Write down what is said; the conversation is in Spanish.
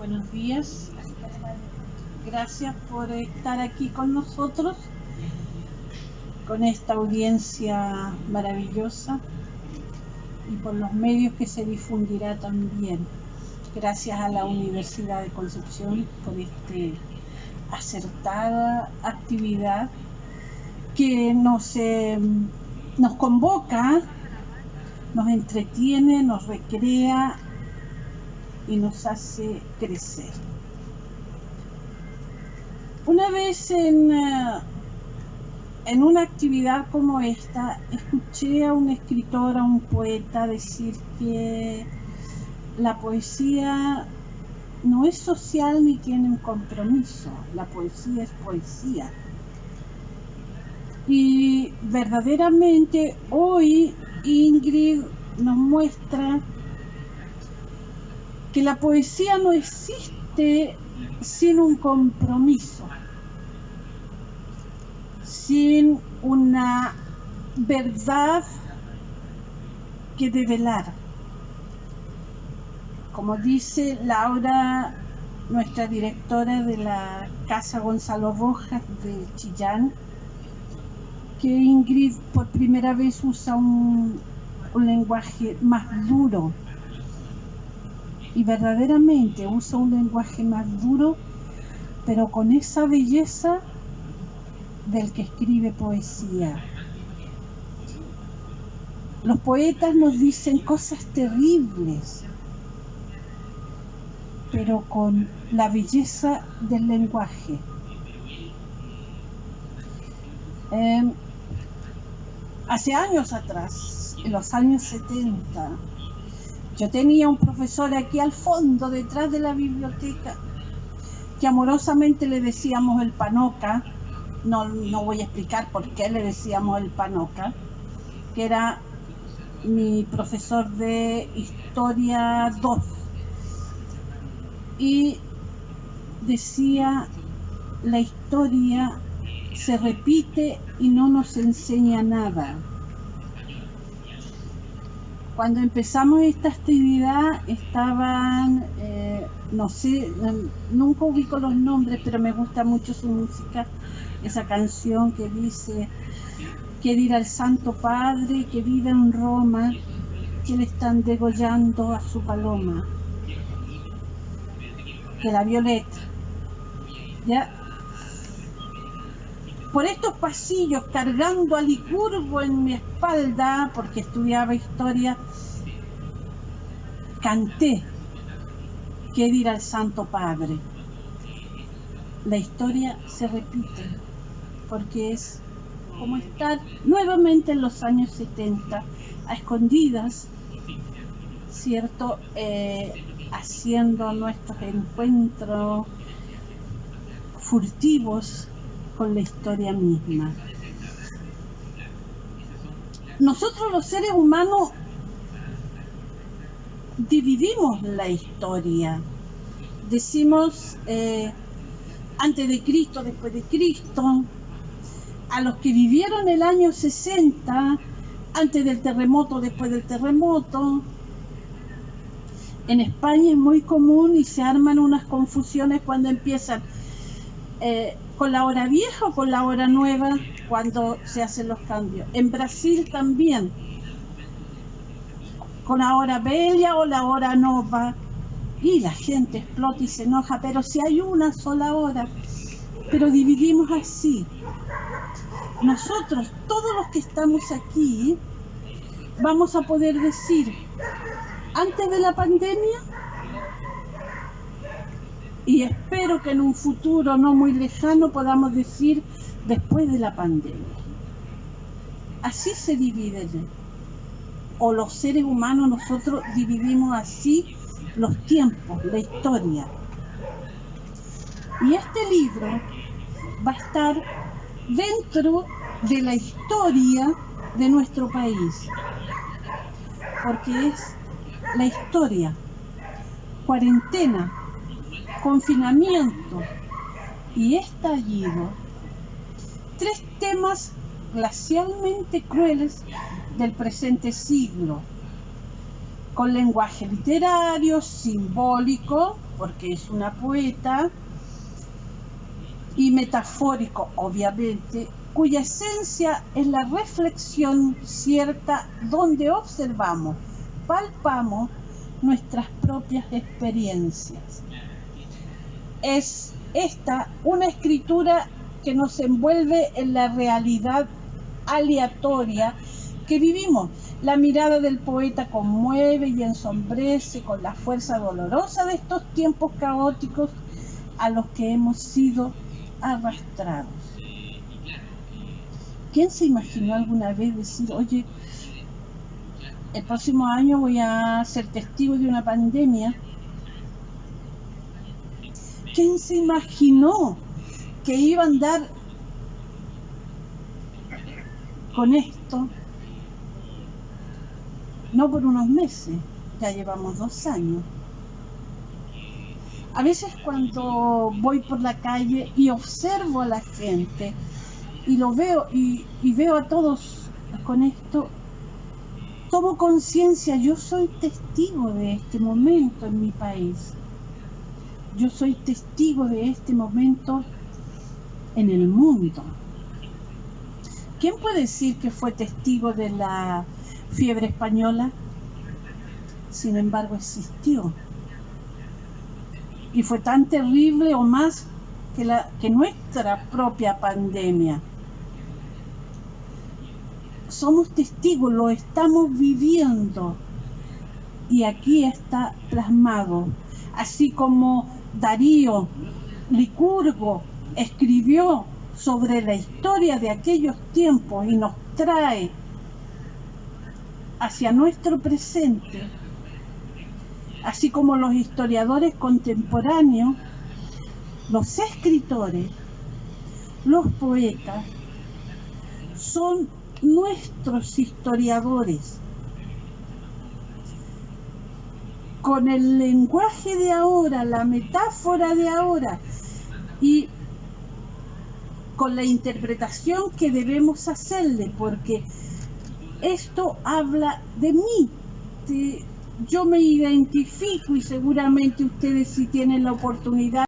Buenos días. Gracias por estar aquí con nosotros, con esta audiencia maravillosa y por los medios que se difundirá también. Gracias a la Universidad de Concepción por esta acertada actividad que nos, eh, nos convoca, nos entretiene, nos recrea y nos hace crecer. Una vez en, eh, en una actividad como esta, escuché a un escritor, a un poeta decir que la poesía no es social ni tiene un compromiso, la poesía es poesía. Y verdaderamente hoy Ingrid nos muestra que la poesía no existe sin un compromiso, sin una verdad que develar. Como dice Laura, nuestra directora de la Casa Gonzalo Rojas de Chillán, que Ingrid por primera vez usa un, un lenguaje más duro y verdaderamente usa un lenguaje más duro, pero con esa belleza del que escribe poesía. Los poetas nos dicen cosas terribles, pero con la belleza del lenguaje. Em, hace años atrás, en los años 70, yo tenía un profesor aquí al fondo, detrás de la biblioteca, que amorosamente le decíamos el panoca, no, voy a explicar por qué le decíamos el panoca, que era mi profesor de historia 2. Y decía, la historia se repite y no nos enseña nada cuando empezamos esta actividad estaban, eh, no sé, nunca ubico los nombres, pero me gusta mucho su música, esa canción que dice, que dirá el Santo Padre que vive en Roma, que le están degollando a su paloma, que la violeta. ¿Ya? Por estos pasillos cargando a Licurgo en mi espalda, porque estudiaba historia, canté qué dirá el Santo Padre. La historia se repite, porque es como estar nuevamente en los años 70, a escondidas, ¿cierto? Eh, haciendo nuestros encuentros furtivos con la historia misma. Nosotros los seres humanos dividimos la historia. Decimos eh, antes de Cristo, después de Cristo, a los que vivieron el año 60, antes del terremoto, después del terremoto. En España es muy común y se arman unas confusiones cuando empiezan eh, con la hora vieja o con la hora nueva cuando se hacen los cambios. En Brasil también, con la hora bella o la hora nova. Y la gente explota y se enoja, pero si hay una sola hora, pero dividimos así. Nosotros, todos los que estamos aquí, vamos a poder decir, antes de la pandemia, y espero que en un futuro no muy lejano podamos decir después de la pandemia. Así se dividen, o los seres humanos nosotros dividimos así los tiempos, la historia. Y este libro va a estar dentro de la historia de nuestro país, porque es la historia, cuarentena, confinamiento y estallido, tres temas glacialmente crueles del presente siglo, con lenguaje literario, simbólico, porque es una poeta, y metafórico, obviamente, cuya esencia es la reflexión cierta donde observamos, palpamos nuestras propias experiencias. Es esta una escritura que nos envuelve en la realidad aleatoria que vivimos. La mirada del poeta conmueve y ensombrece con la fuerza dolorosa de estos tiempos caóticos a los que hemos sido arrastrados. ¿Quién se imaginó alguna vez decir, oye, el próximo año voy a ser testigo de una pandemia? ¿Quién se imaginó que iba a andar con esto? No por unos meses, ya llevamos dos años. A veces cuando voy por la calle y observo a la gente y lo veo y, veo a todos con esto, tomo conciencia, yo soy testigo de este momento en mi país. Yo soy testigo de este momento en el mundo. ¿Quién puede decir que fue testigo de la fiebre española? Sin embargo, existió y fue tan terrible o más que, nuestra propia pandemia. Somos testigos, lo estamos viviendo y aquí está plasmado, así como Darío Licurgo escribió sobre la historia de aquellos tiempos y nos trae hacia nuestro presente así como los historiadores contemporáneos, los escritores, los poetas, son nuestros historiadores. Con el lenguaje de ahora, la metáfora de ahora y con la interpretación que debemos hacerle, porque esto habla de mí, yo me identifico y seguramente ustedes si tienen la oportunidad